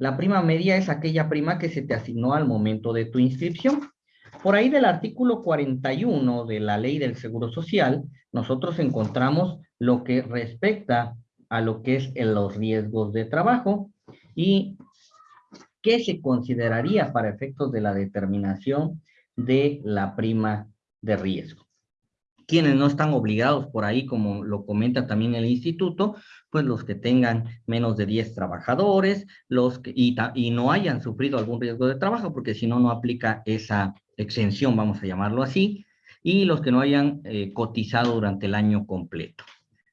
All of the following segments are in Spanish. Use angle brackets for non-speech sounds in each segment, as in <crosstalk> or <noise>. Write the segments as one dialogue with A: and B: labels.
A: La prima media es aquella prima que se te asignó al momento de tu inscripción. Por ahí del artículo 41 de la ley del Seguro Social, nosotros encontramos lo que respecta a lo que es los riesgos de trabajo y qué se consideraría para efectos de la determinación de la prima de riesgo. Quienes no están obligados por ahí, como lo comenta también el instituto, pues los que tengan menos de 10 trabajadores, los que, y, no hayan sufrido algún riesgo de trabajo, porque si no, no aplica esa exención, vamos a llamarlo así, y los que no hayan eh, cotizado durante el año completo.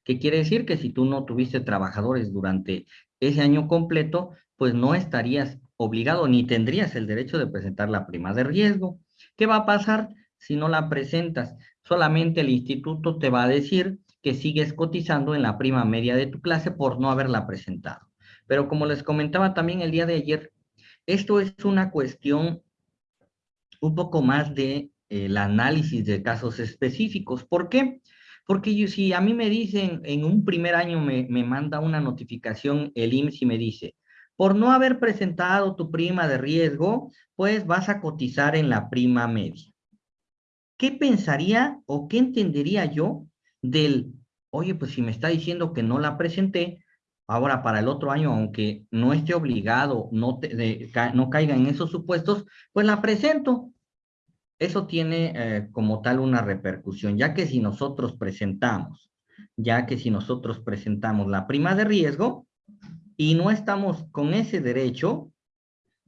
A: ¿Qué quiere decir? Que si tú no tuviste trabajadores durante ese año completo, pues no estarías obligado ni tendrías el derecho de presentar la prima de riesgo. ¿Qué va a pasar si no la presentas? Solamente el instituto te va a decir que sigues cotizando en la prima media de tu clase por no haberla presentado. Pero como les comentaba también el día de ayer, esto es una cuestión un poco más de eh, el análisis de casos específicos. ¿Por qué? Porque si a mí me dicen, en un primer año me, me manda una notificación el IMSS y me dice, por no haber presentado tu prima de riesgo, pues vas a cotizar en la prima media. ¿Qué pensaría o qué entendería yo del, oye, pues si me está diciendo que no la presenté, ahora para el otro año, aunque no esté obligado, no, caiga en esos supuestos, pues la presento. Eso tiene eh, como tal una repercusión, ya que si nosotros presentamos, ya que si nosotros presentamos la prima de riesgo, y no estamos con ese derecho,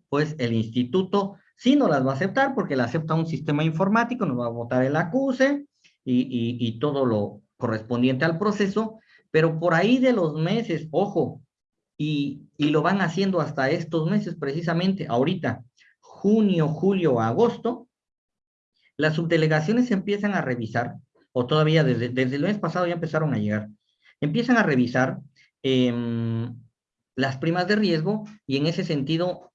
A: pues el instituto sí no las va a aceptar porque la acepta un sistema informático, nos va a votar el acuse y, y todo lo correspondiente al proceso, pero por ahí de los meses, ojo, y, y, lo van haciendo hasta estos meses precisamente, ahorita, junio, julio, agosto, las subdelegaciones empiezan a revisar, o todavía desde, desde el mes pasado ya empezaron a llegar, empiezan a revisar eh, las primas de riesgo y en ese sentido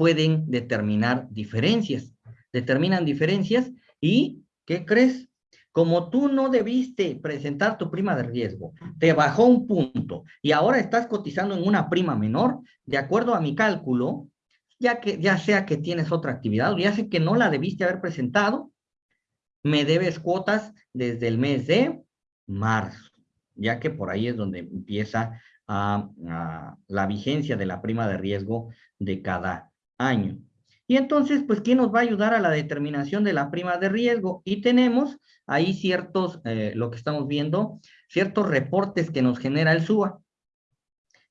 A: pueden determinar diferencias. Determinan diferencias y, ¿qué crees? Como tú no debiste presentar tu prima de riesgo, te bajó un punto y ahora estás cotizando en una prima menor, de acuerdo a mi cálculo, ya que ya sea que tienes otra actividad o ya sé que no la debiste haber presentado, me debes cuotas desde el mes de marzo, ya que por ahí es donde empieza a, la vigencia de la prima de riesgo de cada año. Y entonces, pues, ¿quién nos va a ayudar a la determinación de la prima de riesgo? Y tenemos ahí ciertos, eh, lo que estamos viendo, ciertos reportes que nos genera el SUA.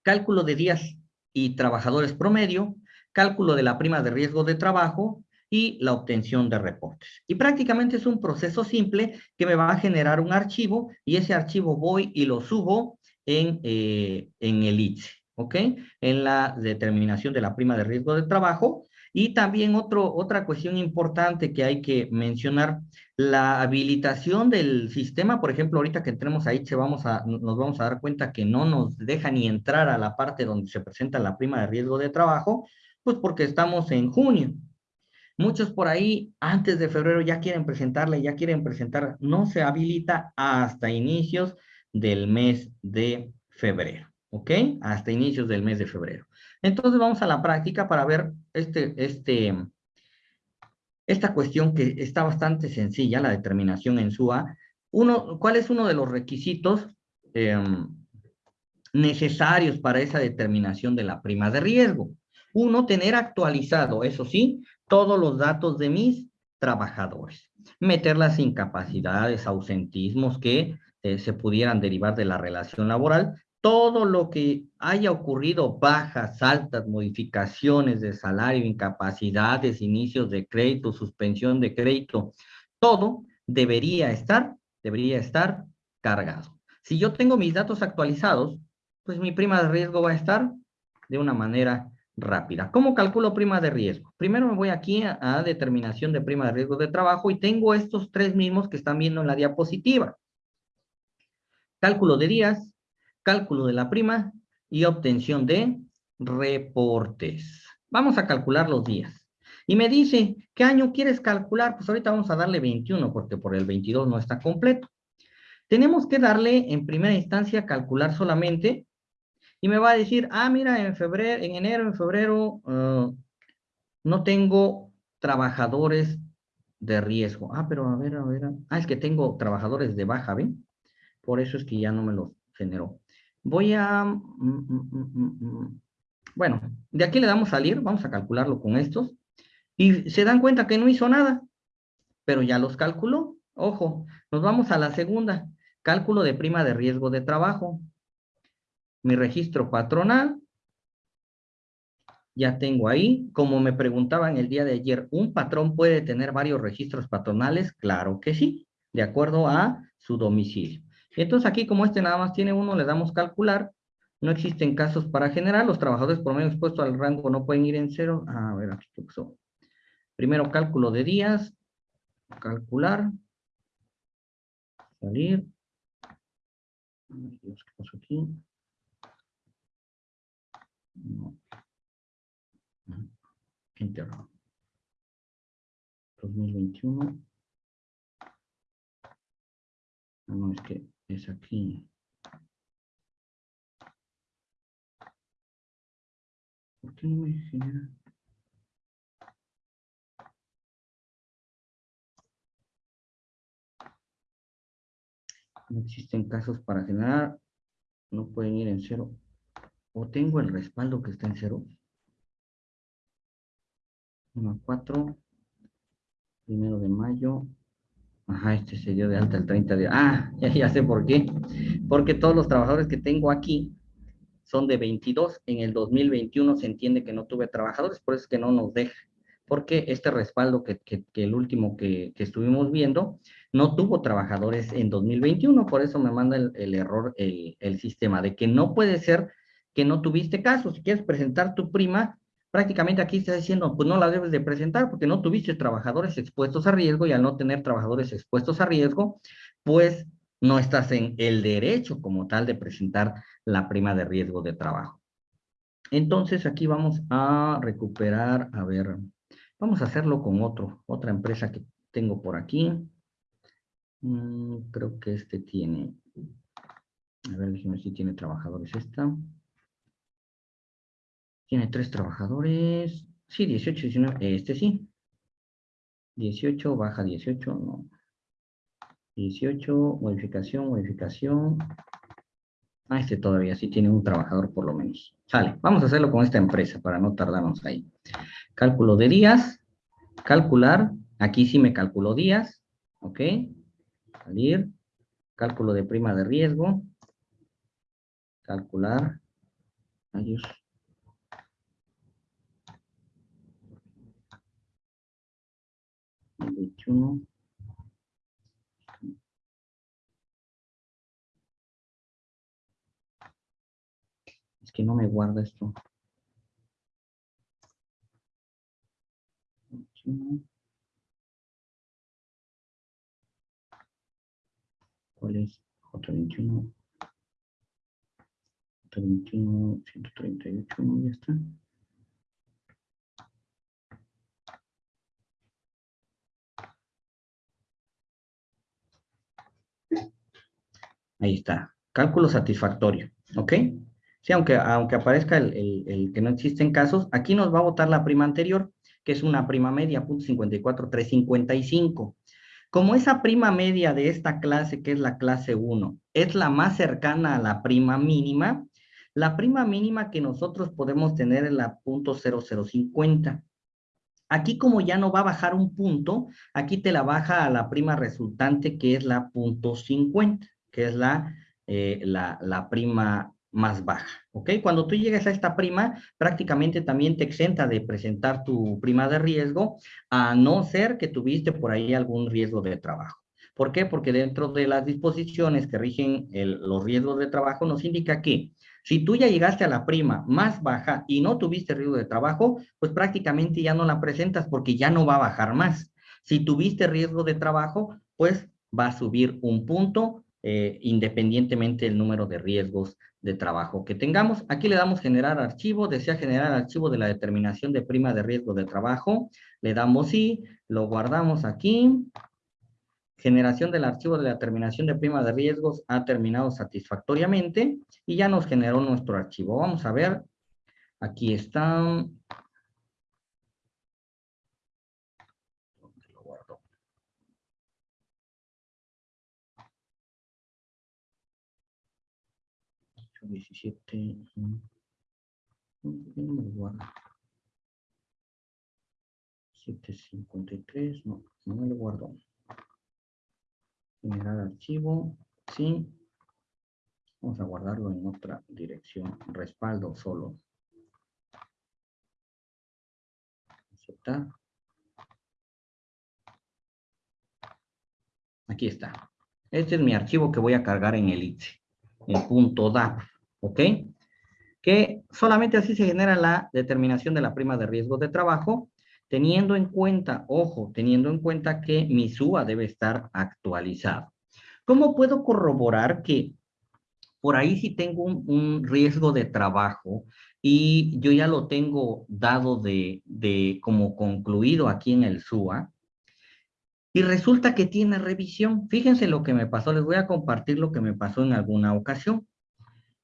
A: Cálculo de días y trabajadores promedio, cálculo de la prima de riesgo de trabajo y la obtención de reportes. Y prácticamente es un proceso simple que me va a generar un archivo y ese archivo voy y lo subo en, eh, en el ITSE, ¿ok? En la determinación de la prima de riesgo de trabajo. Y también otro, otra cuestión importante que hay que mencionar, la habilitación del sistema, por ejemplo, ahorita que entremos a ITSE vamos a, nos vamos a dar cuenta que no nos deja ni entrar a la parte donde se presenta la prima de riesgo de trabajo, pues porque estamos en junio. Muchos por ahí antes de febrero ya quieren presentarle, ya quieren presentar, no se habilita hasta inicios del mes de febrero, ¿ok? Hasta inicios del mes de febrero. Entonces vamos a la práctica para ver este, este, esta cuestión que está bastante sencilla, la determinación en SUA. Uno, ¿Cuál es uno de los requisitos em, necesarios para esa determinación de la prima de riesgo? Uno, tener actualizado, eso sí, todos los datos de mis trabajadores. Meter las incapacidades, ausentismos que eh, se pudieran derivar de la relación laboral, todo lo que haya ocurrido, bajas, altas, modificaciones de salario, incapacidades, inicios de crédito, suspensión de crédito, todo debería estar, debería estar cargado. Si yo tengo mis datos actualizados, pues mi prima de riesgo va a estar de una manera rápida. ¿Cómo calculo prima de riesgo? Primero me voy aquí a, a determinación de prima de riesgo de trabajo y tengo estos tres mismos que están viendo en la diapositiva cálculo de días, cálculo de la prima y obtención de reportes. Vamos a calcular los días. Y me dice, ¿qué año quieres calcular? Pues ahorita vamos a darle 21 porque por el 22 no está completo. Tenemos que darle en primera instancia calcular solamente y me va a decir, ah, mira, en febrero, en enero, en febrero, ah, no tengo trabajadores de riesgo. Ah, pero a ver, a ver. Ah, es que tengo trabajadores de baja, ¿ven? Por eso es que ya no me los generó. Voy a... Mm, mm, mm, bueno, de aquí le damos salir, vamos a calcularlo con estos. Y se dan cuenta que no hizo nada, pero ya los calculó. Ojo, nos vamos a la segunda. Cálculo de prima de riesgo de trabajo. Mi registro patronal. Ya tengo ahí. Como me preguntaban el día de ayer, ¿un patrón puede tener varios registros patronales? Claro que sí, de acuerdo a su domicilio. Entonces aquí, como este nada más tiene uno, le damos calcular. No existen casos para generar. Los trabajadores por medio expuestos al rango no pueden ir en cero. A ver, aquí pasó. Primero cálculo de días. Calcular. Salir. ¿qué pasó aquí? No. Enter. 2021. No, es que es aquí. ¿Por qué no me genera? No existen casos para generar. No pueden ir en cero. O tengo el respaldo que está en cero. 1 4. Primero de mayo. Ajá, este se dio de alta el 30 de... Ah, <laughs> ya, ya sé por qué. Porque todos los trabajadores que tengo aquí son de 22. En el 2021 se entiende que no tuve trabajadores, por eso es que no nos deja. Porque este respaldo que, que, el último que, que, estuvimos viendo no tuvo trabajadores en 2021, por eso me manda el, el error el, el, sistema, de que no puede ser que no tuviste caso. Si quieres presentar tu prima, prácticamente aquí está diciendo, pues no la debes de presentar porque no tuviste trabajadores expuestos a riesgo y al no tener trabajadores expuestos a riesgo, pues no estás en el derecho como tal de presentar la prima de riesgo de trabajo. Entonces aquí vamos a recuperar, a ver, vamos a hacerlo con otro, otra empresa que tengo por aquí. Mm, creo que este tiene, a ver, déjeme si tiene trabajadores esta. Tiene tres trabajadores. Sí, 18, 19. Este sí. 18, baja 18, no. 18, modificación, modificación. Ah, este todavía sí tiene un trabajador por lo menos. Sale, vamos a hacerlo con esta empresa para no tardarnos ahí. Cálculo de días. Calcular. Aquí sí me calculó días. Ok. Salir. Cálculo de prima de riesgo. Calcular. Adiós. 21. Es que no me guarda esto. 21. ¿Cuál es? J21. J21, 138, ya está. Ahí está. Cálculo satisfactorio. ¿Ok? Sí, aunque, aunque aparezca el, que no existen casos, aquí nos va a votar la prima anterior, que es una prima media, punto 54,355. Como esa prima media de esta clase, que es la clase 1, es la más cercana a la prima mínima, la prima mínima que nosotros podemos tener es la punto 0050. Aquí como ya no va a bajar un punto, aquí te la baja a la prima resultante que es la punto 50 que es la, eh, la, la, prima más baja, ¿ok? Cuando tú llegues a esta prima, prácticamente también te exenta de presentar tu prima de riesgo, a no ser que tuviste por ahí algún riesgo de trabajo. ¿Por qué? Porque dentro de las disposiciones que rigen los riesgos de trabajo nos indica que si tú ya llegaste a la prima más baja y no tuviste riesgo de trabajo, pues prácticamente ya no la presentas porque ya no va a bajar más. Si tuviste riesgo de trabajo, pues va a subir un punto eh, independientemente del número de riesgos de trabajo que tengamos. Aquí le damos generar archivo, desea generar archivo de la determinación de prima de riesgo de trabajo, le damos sí, lo guardamos aquí, generación del archivo de la terminación de prima de riesgos ha terminado satisfactoriamente y ya nos generó nuestro archivo. Vamos a ver, aquí está. Diecisiete. No me lo 753, no, no me lo guardo. Generar archivo, sí. Vamos a guardarlo en otra dirección. Respaldo solo. Aceptar. Aquí está. Este es mi archivo que voy a cargar en el ITSE, en punto DAP, ¿ok? Que solamente así se genera la determinación de la prima de riesgo de trabajo teniendo en cuenta, ojo, teniendo en cuenta que mi SUA debe estar actualizado. ¿Cómo puedo corroborar que por ahí si tengo un, riesgo de trabajo y yo ya lo tengo dado de, de como concluido aquí en el SUA, y resulta que tiene revisión. Fíjense lo que me pasó, les voy a compartir lo que me pasó en alguna ocasión.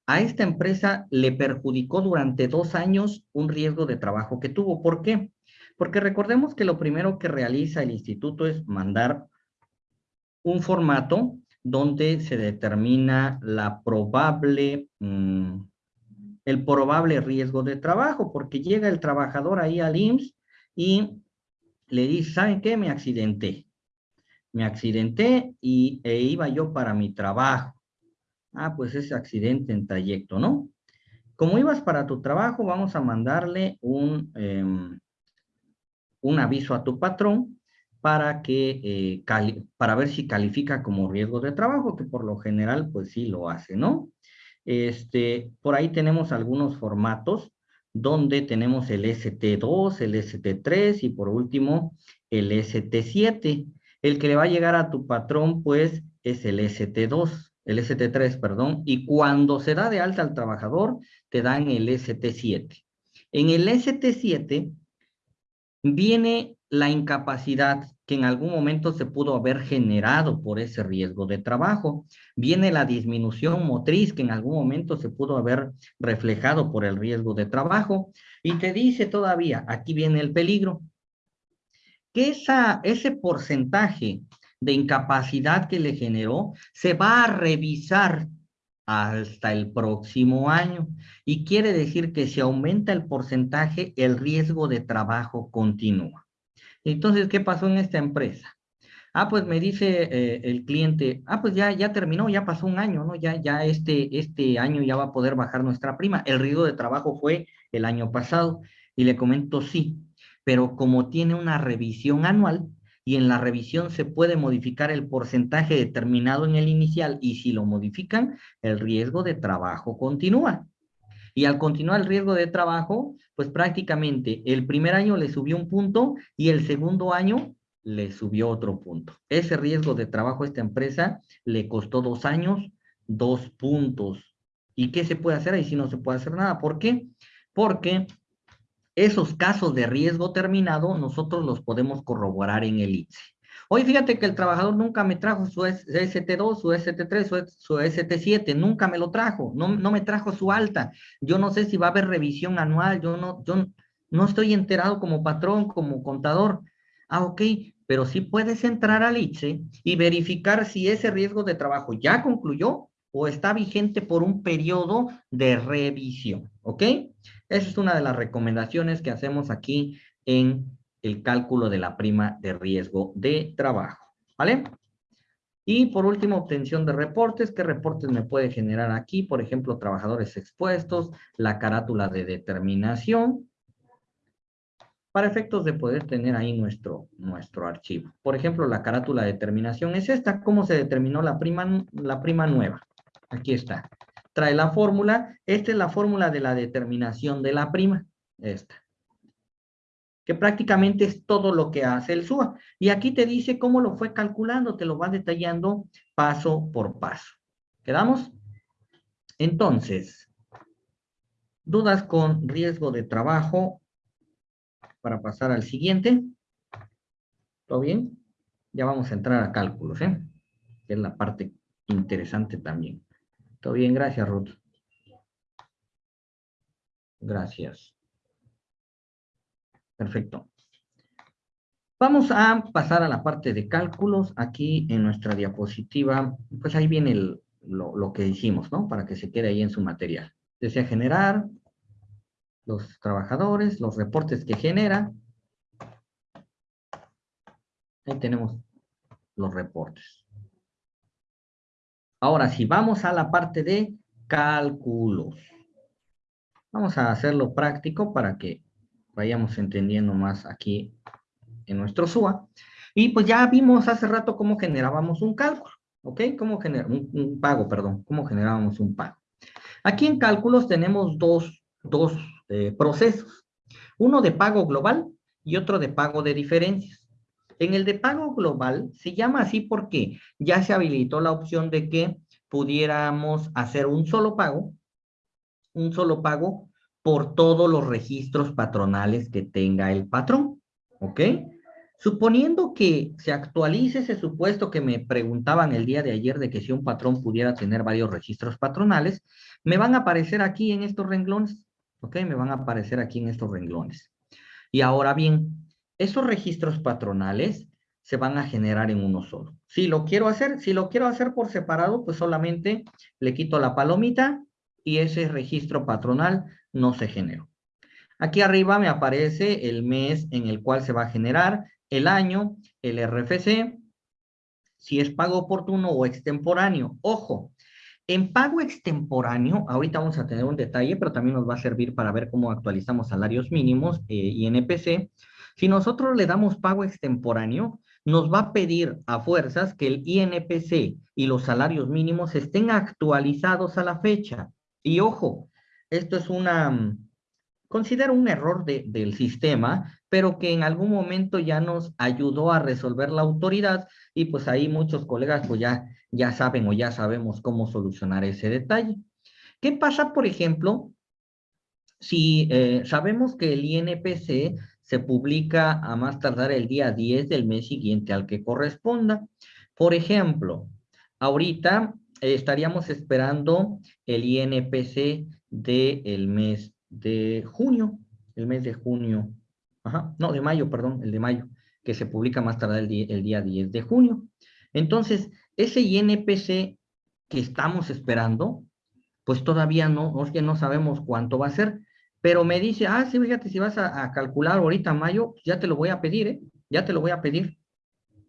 A: A esta empresa le perjudicó durante dos años un riesgo de trabajo que tuvo. ¿Por qué? Porque recordemos que lo primero que realiza el instituto es mandar un formato donde se determina la probable, mm, el probable riesgo de trabajo, porque llega el trabajador ahí al IMSS y le dice, ¿saben qué? Me accidenté. Me accidenté y e iba yo para mi trabajo. Ah, pues ese accidente en trayecto, ¿no? Como ibas para tu trabajo, vamos a mandarle un, em, un aviso a tu patrón para que, eh, para ver si califica como riesgo de trabajo, que por lo general, pues sí lo hace, ¿no? Este, por ahí tenemos algunos formatos donde tenemos el ST2, el ST3 y por último el ST7. El que le va a llegar a tu patrón, pues, es el ST2, el ST3, perdón, y cuando se da de alta al trabajador, te dan el ST7. En el ST7 viene la incapacidad que en algún momento se pudo haber generado por ese riesgo de trabajo. Viene la disminución motriz que en algún momento se pudo haber reflejado por el riesgo de trabajo. Y te dice todavía, aquí viene el peligro, que esa, ese porcentaje de incapacidad que le generó se va a revisar hasta el próximo año. Y quiere decir que si aumenta el porcentaje, el riesgo de trabajo continúa. Entonces, ¿qué pasó en esta empresa? Ah, pues me dice eh, el cliente, ah, pues ya, ya terminó, ya pasó un año, ¿no? Ya, ya este, este año ya va a poder bajar nuestra prima. El riesgo de trabajo fue el año pasado. Y le comento, sí, pero como tiene una revisión anual, y en la revisión se puede modificar el porcentaje determinado en el inicial y si lo modifican, el riesgo de trabajo continúa. Y al continuar el riesgo de trabajo, pues prácticamente el primer año le subió un punto y el segundo año le subió otro punto. Ese riesgo de trabajo a esta empresa le costó dos años, dos puntos. ¿Y qué se puede hacer? Ahí sí no se puede hacer nada. ¿Por qué? Porque esos casos de riesgo terminado nosotros los podemos corroborar en el ITSE. Hoy fíjate que el trabajador nunca me trajo su ST2, su ST3, su, ST7, nunca me lo trajo, no, no, me trajo su alta. Yo no sé si va a haber revisión anual, yo no, yo no estoy enterado como patrón, como contador. Ah, ok, pero sí puedes entrar al ITSE y verificar si ese riesgo de trabajo ya concluyó o está vigente por un periodo de revisión, ¿ok? Esa es una de las recomendaciones que hacemos aquí en el cálculo de la prima de riesgo de trabajo, ¿vale? Y por último, obtención de reportes. ¿Qué reportes me puede generar aquí? Por ejemplo, trabajadores expuestos, la carátula de determinación, para efectos de poder tener ahí nuestro, nuestro archivo. Por ejemplo, la carátula de determinación es esta. ¿Cómo se determinó la prima, la prima nueva? Aquí está. Trae la fórmula. Esta es la fórmula de la determinación de la prima. Esta. Que prácticamente es todo lo que hace el SUA. Y aquí te dice cómo lo fue calculando. Te lo va detallando paso por paso. ¿Quedamos? Entonces, dudas con riesgo de trabajo para pasar al siguiente. ¿Todo bien? ya vamos a entrar a cálculos, ¿eh? Que es la parte interesante también. Todo bien, gracias, Ruth. Gracias. Perfecto. Vamos a pasar a la parte de cálculos. Aquí en nuestra diapositiva, pues ahí viene lo, lo, que hicimos, ¿no? Para que se quede ahí en su material. Desea generar los trabajadores, los reportes que genera. Ahí tenemos los reportes. Ahora, si vamos a la parte de cálculos. Vamos a hacerlo práctico para que vayamos entendiendo más aquí en nuestro SUA. Y pues ya vimos hace rato cómo generábamos un cálculo, ¿ok? Cómo generar un, pago, perdón, cómo generábamos un pago. Aquí en cálculos tenemos dos, dos eh, procesos. Uno de pago global y otro de pago de diferencias. En el de pago global se llama así porque ya se habilitó la opción de que pudiéramos hacer un solo pago, un solo pago por todos los registros patronales que tenga el patrón, ¿ok? Suponiendo que se actualice ese supuesto que me preguntaban el día de ayer de que si un patrón pudiera tener varios registros patronales, me van a aparecer aquí en estos renglones, ¿ok? Me van a aparecer aquí en estos renglones. Y ahora bien, esos registros patronales se van a generar en uno solo. Si lo quiero hacer, si lo quiero hacer por separado, pues solamente le quito la palomita y ese registro patronal no se generó. Aquí arriba me aparece el mes en el cual se va a generar el año, el RFC, si es pago oportuno o extemporáneo. Ojo, en pago extemporáneo, ahorita vamos a tener un detalle, pero también nos va a servir para ver cómo actualizamos salarios mínimos eh, y NPC. Si nosotros le damos pago extemporáneo, nos va a pedir a fuerzas que el INPC y los salarios mínimos estén actualizados a la fecha. Y ojo, esto es una, considero un error del sistema, pero que en algún momento ya nos ayudó a resolver la autoridad y pues ahí muchos colegas pues ya, ya saben o ya sabemos cómo solucionar ese detalle. ¿Qué pasa, por ejemplo, si eh, sabemos que el INPC se publica a más tardar el día 10 del mes siguiente al que corresponda? Por ejemplo, ahorita estaríamos esperando el INPC del mes de junio, el mes de junio, ajá, no, de mayo, perdón, el de mayo, que se publica más tarde el día, el día 10 de junio. Entonces, ese INPC que estamos esperando, pues todavía no, que no sabemos cuánto va a ser, pero me dice, ah, sí, fíjate, si vas a, calcular ahorita mayo, pues ya te lo voy a pedir, ¿eh? Ya te lo voy a pedir.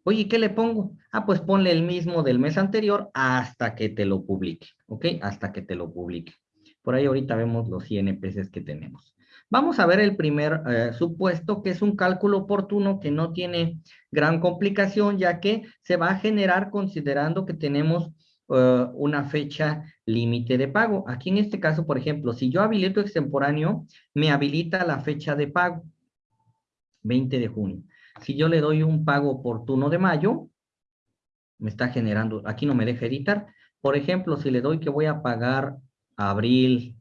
A: Oye, ¿qué le pongo? Ah, pues ponle el mismo del mes anterior hasta que te lo publique, ¿ok? Hasta que te lo publique. Por ahí ahorita vemos los INPCs que tenemos. Vamos a ver el primer eh, supuesto, que es un cálculo oportuno que no tiene gran complicación, ya que se va a generar considerando que tenemos eh, una fecha límite de pago. Aquí en este caso, por ejemplo, si yo habilito extemporáneo, me habilita la fecha de pago, 20 de junio. Si yo le doy un pago oportuno de mayo, me está generando, aquí no me deja editar. Por ejemplo, si le doy que voy a pagar abril.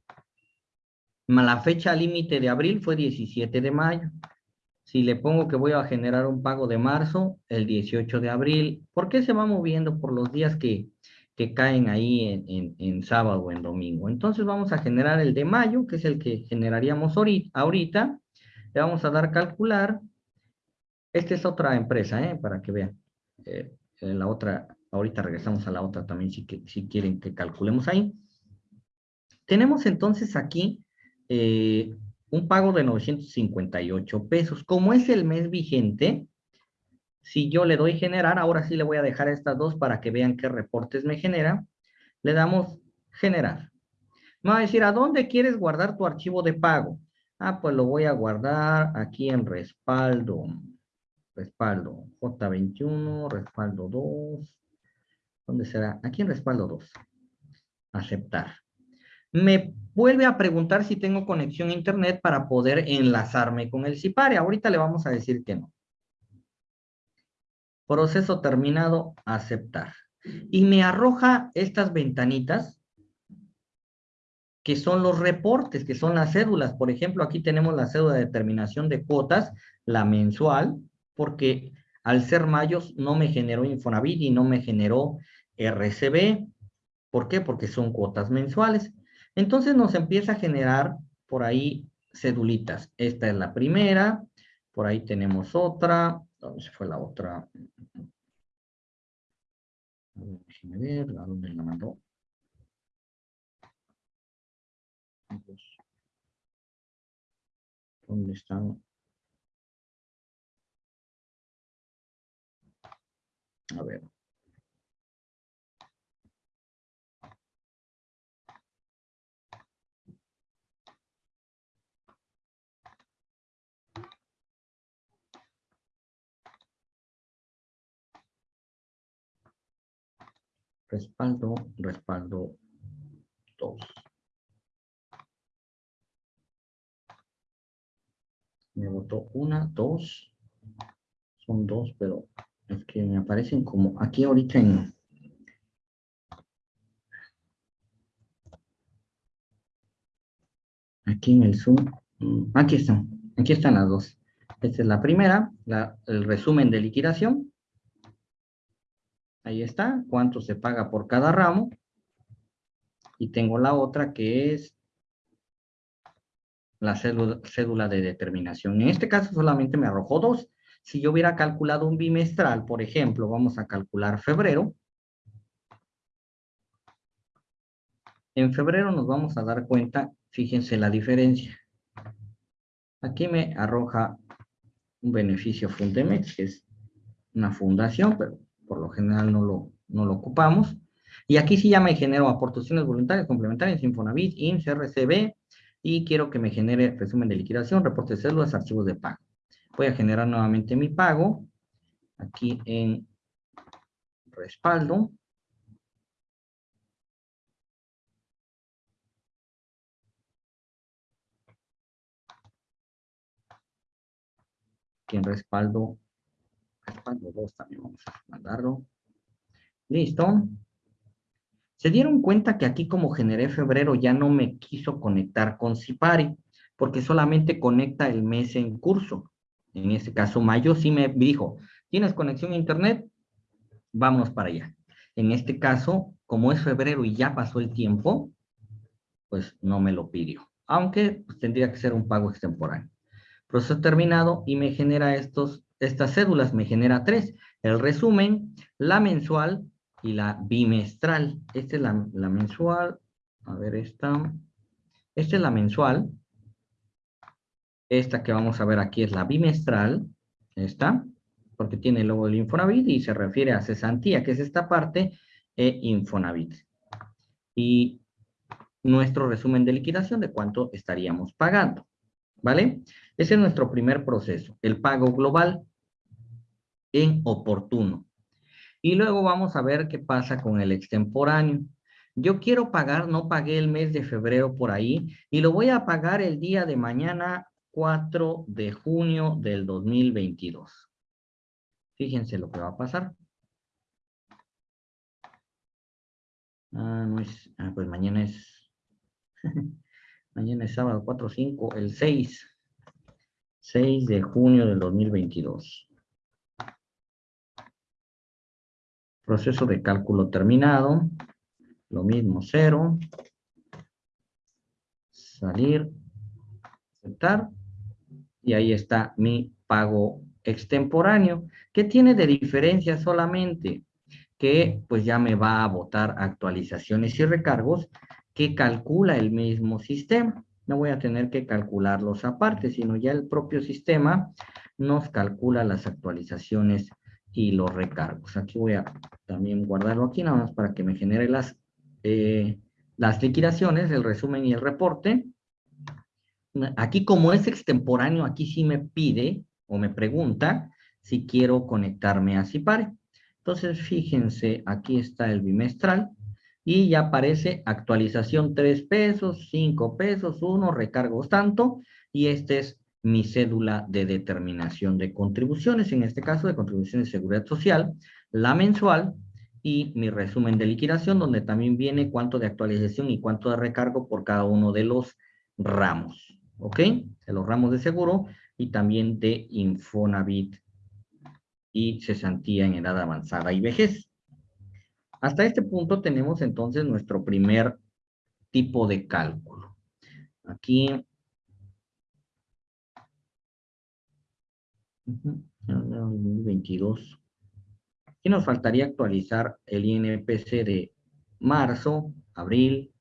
A: La fecha límite de abril fue 17 de mayo. Si le pongo que voy a generar un pago de marzo, el 18 de abril, ¿por qué se va moviendo por los días que, caen ahí en, sábado o en domingo? Entonces vamos a generar el de mayo, que es el que generaríamos ahorita. Le vamos a dar calcular. Esta es otra empresa, ¿eh? para que vean. Eh, la otra, ahorita regresamos a la otra también si, si quieren que calculemos ahí. Tenemos entonces aquí eh, un pago de 958 pesos. Como es el mes vigente, si yo le doy generar, ahora sí le voy a dejar estas dos para que vean qué reportes me genera. Le damos generar. Me va a decir, ¿a dónde quieres guardar tu archivo de pago? Ah, pues lo voy a guardar aquí en respaldo. Respaldo J21, respaldo 2. ¿Dónde será? Aquí en respaldo 2. Aceptar me vuelve a preguntar si tengo conexión a internet para poder enlazarme con el CIPARE. Ahorita le vamos a decir que no. Proceso terminado, aceptar. Y me arroja estas ventanitas que son los reportes, que son las cédulas. Por ejemplo, aquí tenemos la cédula de determinación de cuotas, la mensual, porque Al ser mayos no me generó Infonavit y no me generó RCB. ¿Por qué? Porque son cuotas mensuales. Entonces nos empieza a generar por ahí cedulitas. Esta es la primera. Por ahí tenemos otra. ¿Dónde se fue la otra? Déjenme ver, ¿a dónde la mandó? ¿Dónde están? A ver. Respaldo, respaldo 2. Me votó una, dos. Son dos, pero es que me aparecen como aquí ahorita en... Aquí en el Zoom. Mm, aquí están. Aquí están las dos. Esta es la primera, el resumen de liquidación. Ahí está, cuánto se paga por cada ramo. Y tengo la otra que es la cédula, de determinación. En este caso solamente me arrojó dos. Si yo hubiera calculado un bimestral, por ejemplo, vamos a calcular febrero. En febrero nos vamos a dar cuenta, fíjense la diferencia. Aquí me arroja un beneficio Fundemex, que es una fundación, pero por lo general no lo, no lo ocupamos. Y aquí sí ya me genero aportaciones voluntarias complementarias, Infonavit, IMSS, RCB, y quiero que me genere resumen de liquidación, reporte de células, archivos de pago. Voy a generar nuevamente mi pago, aquí en respaldo. Aquí en respaldo respaldo 2 también vamos a mandarlo. Listo. Se dieron cuenta que aquí como generé febrero ya no me quiso conectar con Cipari, porque solamente conecta el mes en curso. En este caso, mayo sí me dijo, ¿tienes conexión a internet? Vámonos para allá. En este caso, como es febrero y ya pasó el tiempo, pues no me lo pidió. Aunque pues, tendría que ser un pago extemporáneo. Proceso terminado y me genera estos estas cédulas me genera tres. El resumen, la mensual y la bimestral. Esta es la, mensual. A ver, esta. Esta es la mensual. Esta que vamos a ver aquí es la bimestral. Esta, porque tiene el logo Infonavit y se refiere a cesantía, que es esta parte, e Infonavit. Y nuestro resumen de liquidación de cuánto estaríamos pagando. ¿Vale? Ese es nuestro primer proceso, el pago global en oportuno. Y luego vamos a ver qué pasa con el extemporáneo. Yo quiero pagar, no pagué el mes de febrero por ahí, y lo voy a pagar el día de mañana, 4 de junio del 2022. Fíjense lo que va a pasar. Ah, no es, ah, pues mañana es, <laughs> mañana es sábado 4, 5, el 6. 6 de junio del 2022. Proceso de cálculo terminado. Lo mismo, cero. Salir. Aceptar. Y ahí está mi pago extemporáneo. ¿Qué tiene de diferencia solamente? Que pues ya me va a votar actualizaciones y recargos que calcula el mismo sistema. No voy a tener que calcularlos aparte, sino ya el propio sistema nos calcula las actualizaciones y los recargos. Aquí voy a también guardarlo aquí nada más para que me genere las, eh, las liquidaciones, el resumen y el reporte. Aquí como es extemporáneo, aquí sí me pide o me pregunta si quiero conectarme a Cipare. Entonces, fíjense, aquí está el bimestral y ya aparece actualización 3 pesos, 5 pesos, 1, recargos tanto, y este es mi cédula de determinación de contribuciones, en este caso de contribuciones de seguridad social, la mensual y mi resumen de liquidación, donde también viene cuánto de actualización y cuánto de recargo por cada uno de los ramos, ¿ok? De los ramos de seguro y también de Infonavit y cesantía en edad avanzada y vejez. Hasta este punto tenemos entonces nuestro primer tipo de cálculo. Aquí 2022. Y nos faltaría actualizar el INPC de marzo, abril,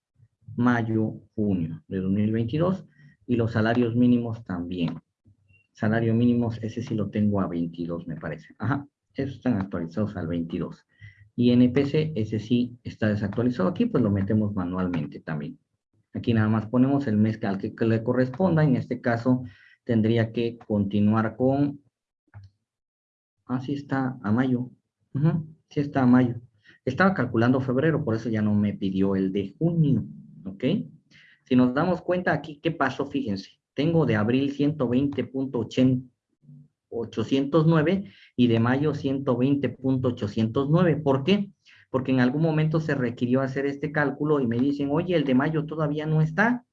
A: mayo, junio de 2022 y los salarios mínimos también. Salario mínimos, ese sí lo tengo a 22 me parece. Ajá, esos están actualizados al 22. Y NPC, ese sí está desactualizado aquí, pues lo metemos manualmente también. Aquí nada más ponemos el mes al que le corresponda, en este caso tendría que continuar con Ah, sí está a mayo. Sí está a mayo. Estaba calculando febrero, por eso ya no me pidió el de junio. ¿Ok? Si nos damos cuenta aquí, ¿qué pasó? Fíjense. Tengo de abril 120.809 y de mayo 120.809. ¿Por qué? Porque en algún momento se requirió hacer este cálculo y me dicen, oye, el de mayo todavía no está.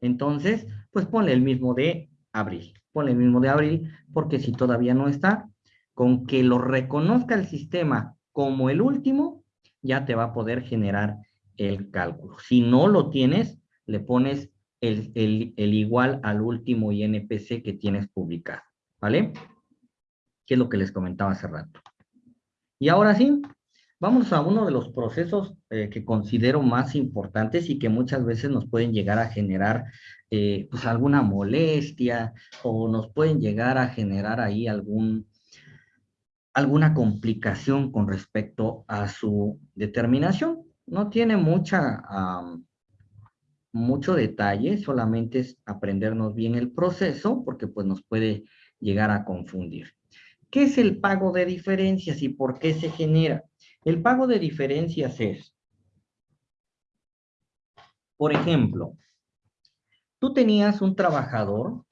A: Entonces, pues ponle el mismo de abril. Ponle el mismo de abril, porque si todavía no está, con que lo reconozca el sistema como el último, ya te va a poder generar el cálculo. Si no lo tienes, le pones el, igual al último INPC que tienes publicado, ¿vale? Que es lo que les comentaba hace rato. Y ahora sí, vamos a uno de los procesos eh, que considero más importantes y que muchas veces nos pueden llegar a generar eh, pues alguna molestia o nos pueden llegar a generar ahí algún, alguna complicación con respecto a su determinación. No tiene mucha, mucho detalle, solamente es aprendernos bien el proceso, porque pues nos puede llegar a confundir. ¿Qué es el pago de diferencias y por qué se genera? El pago de diferencias es, por ejemplo, tú tenías un trabajador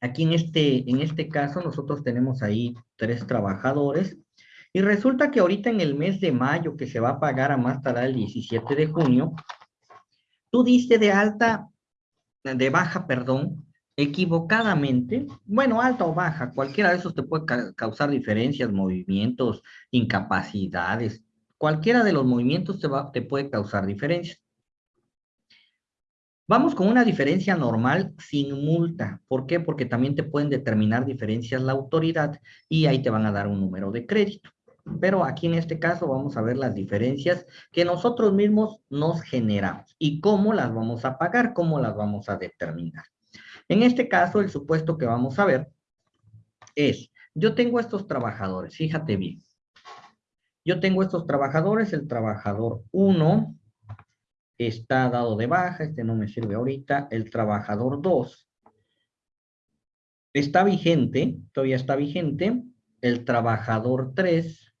A: Aquí en este, en este caso nosotros tenemos ahí tres trabajadores y resulta que ahorita en el mes de mayo que se va a pagar a más tardar el 17 de junio, tú diste de alta, de baja, perdón, equivocadamente, bueno, alta o baja, cualquiera de esos te puede causar diferencias, movimientos, incapacidades, cualquiera de los movimientos te, va, te puede causar diferencias. Vamos con una diferencia normal sin multa. ¿Por qué? Porque también te pueden determinar diferencias la autoridad y ahí te van a dar un número de crédito. Pero aquí en este caso vamos a ver las diferencias que nosotros mismos nos generamos y cómo las vamos a pagar, cómo las vamos a determinar. En este caso, el supuesto que vamos a ver es, yo tengo estos trabajadores, fíjate bien. Yo tengo estos trabajadores, el trabajador 1, está dado de baja, este no me sirve ahorita, el trabajador 2 está vigente, todavía está vigente, el trabajador 3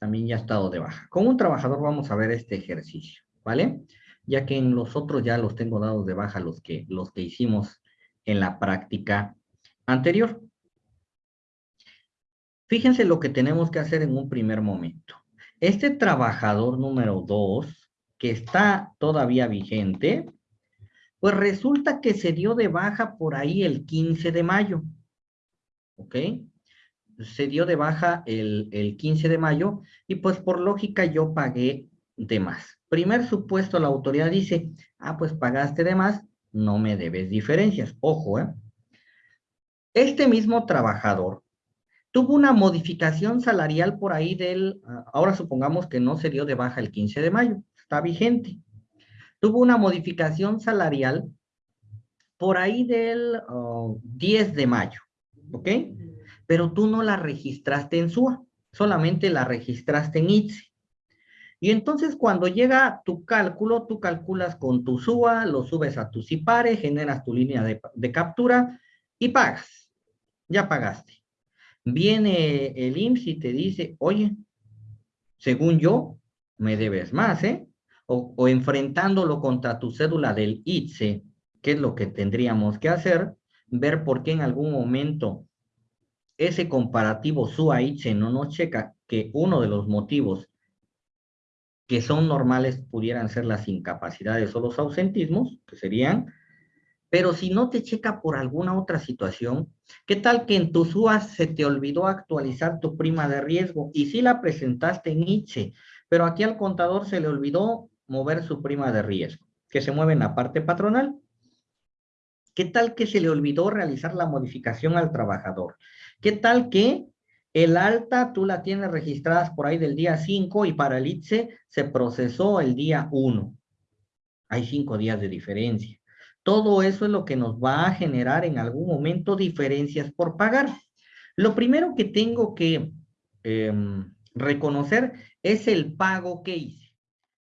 A: también ya ha estado de baja. Con un trabajador vamos a ver este ejercicio, ¿vale? Ya que en los otros ya los tengo dados de baja los que, los que hicimos en la práctica anterior. Fíjense lo que tenemos que hacer en un primer momento. Este trabajador número 2 que está todavía vigente, pues resulta que se dio de baja por ahí el 15 de mayo. ¿Ok? Se dio de baja el, el 15 de mayo y pues por lógica yo pagué de más. Primer supuesto, la autoridad dice, ah, pues pagaste de más, no me debes diferencias. Ojo, ¿eh? Este mismo trabajador tuvo una modificación salarial por ahí del, ah, ahora supongamos que no se dio de baja el 15 de mayo, está vigente. Tuvo una modificación salarial por ahí del 10 de mayo, ¿ok? Pero tú no la registraste en SUA, solamente la registraste en ITSE. Y entonces cuando llega tu cálculo, tú calculas con tu SUA, lo subes a tu CIPARE, generas tu línea de, captura y pagas. Ya pagaste. Viene el IMSS y te dice, oye, según yo, me debes más, ¿eh? o, enfrentándolo contra tu cédula del ITSE, ¿qué es lo que tendríamos que hacer? Ver por qué en algún momento ese comparativo SUA-ITSE no nos checa que uno de los motivos que son normales pudieran ser las incapacidades o los ausentismos, que serían Pero si no te checa por alguna otra situación, ¿qué tal que en tu SUAS se te olvidó actualizar tu prima de riesgo y sí la presentaste en ITSE, pero aquí al contador se le olvidó mover su prima de riesgo, que se mueve en la parte patronal? ¿Qué tal que se le olvidó realizar la modificación al trabajador? ¿Qué tal que el alta tú la tienes registradas por ahí del día 5 y para el ITSE se procesó el día 1? Hay cinco días de diferencia. Todo eso es lo que nos va a generar en algún momento diferencias por pagar. Lo primero que tengo que em, reconocer es el pago que hice.